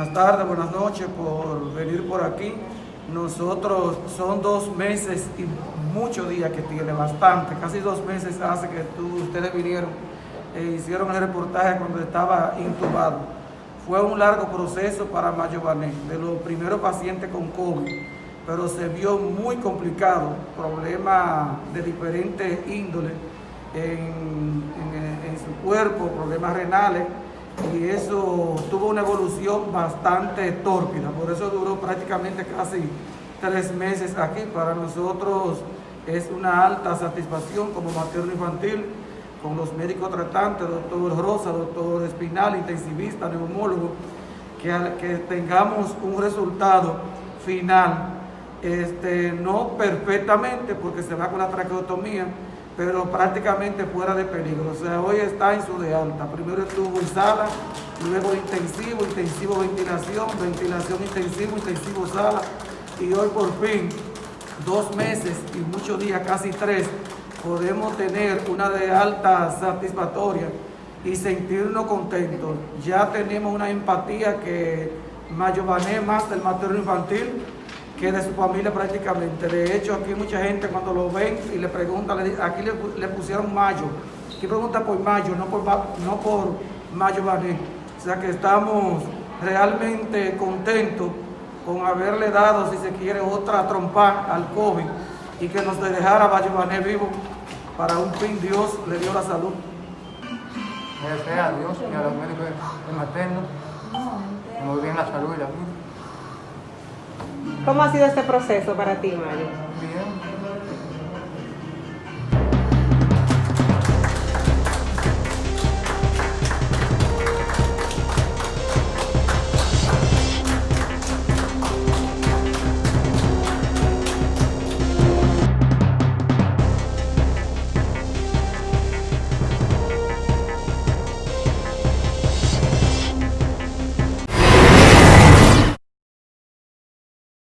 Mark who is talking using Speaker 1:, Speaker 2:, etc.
Speaker 1: Buenas tardes, buenas noches por venir por aquí. Nosotros son dos meses y muchos días que tiene, bastante, casi dos meses hace que tú, ustedes vinieron e hicieron el reportaje cuando estaba intubado. Fue un largo proceso para Mayo Bané, de los primeros pacientes con COVID, pero se vio muy complicado, problemas de diferentes índoles en, en su cuerpo, problemas renales, y eso tuvo una evolución bastante tórpida, por eso duró prácticamente casi tres meses aquí. Para nosotros es una alta satisfacción como materno infantil con los médicos tratantes, doctor Rosa, doctor Espinal, intensivista, neumólogo, que, que tengamos un resultado final, este, no perfectamente porque se va con la traqueotomía, pero prácticamente fuera de peligro. O sea, hoy está en su de alta. Primero estuvo en sala, luego intensivo, intensivo ventilación, ventilación intensivo, intensivo sala. Y hoy por fin, dos meses y muchos días, casi tres, podemos tener una de alta satisfactoria y sentirnos contentos. Ya tenemos una empatía que Mayobané más del materno infantil que de su familia prácticamente. De hecho, aquí mucha gente cuando lo ven y le preguntan, aquí le, pusieron Mayo. Aquí pregunta por Mayo, no por, no por Mayo Bané. O sea que estamos realmente contentos con haberle dado, si se quiere, otra trompa al COVID y que nos dejara Mayo Bané vivo. Para un fin Dios le dio la salud.
Speaker 2: Gracias a Dios y a los médicos de materno. Muy bien la salud y la vida.
Speaker 3: ¿Cómo ha sido este proceso para ti, Mario?